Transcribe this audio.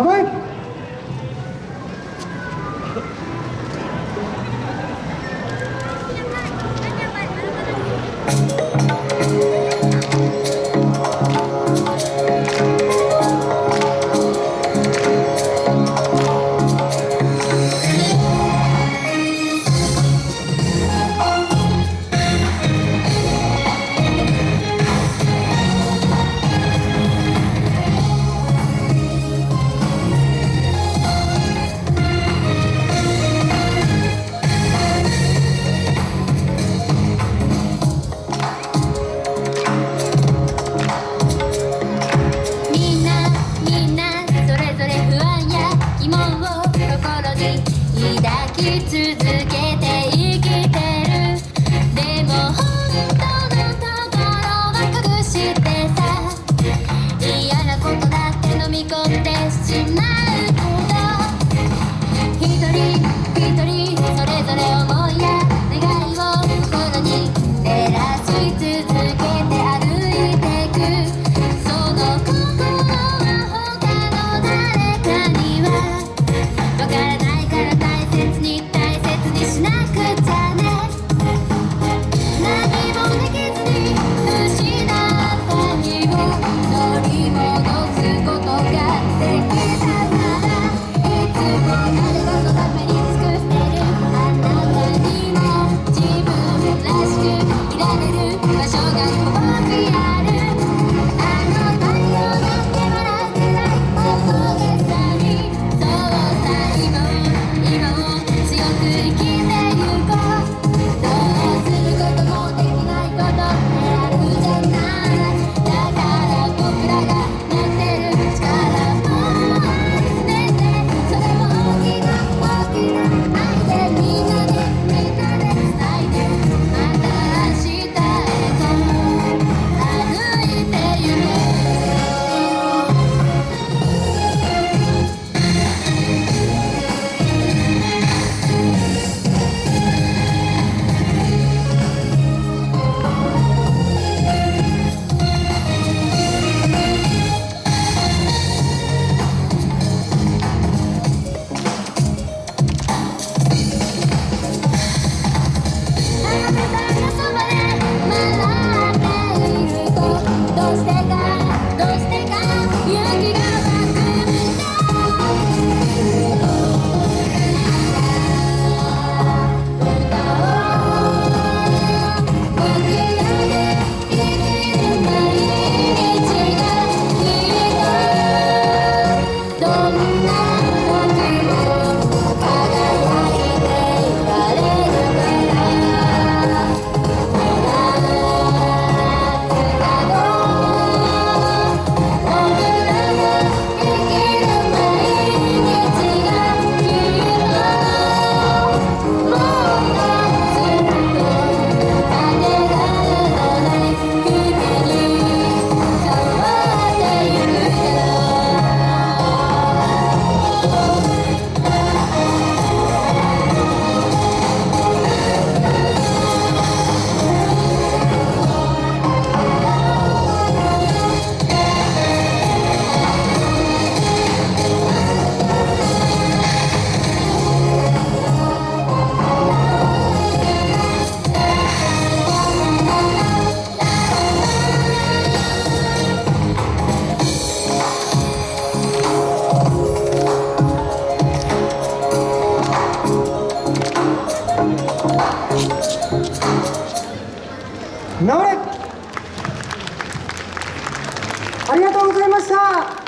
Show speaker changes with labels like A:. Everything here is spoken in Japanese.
A: Come on. 抱き続け直れ。ありがとうございました。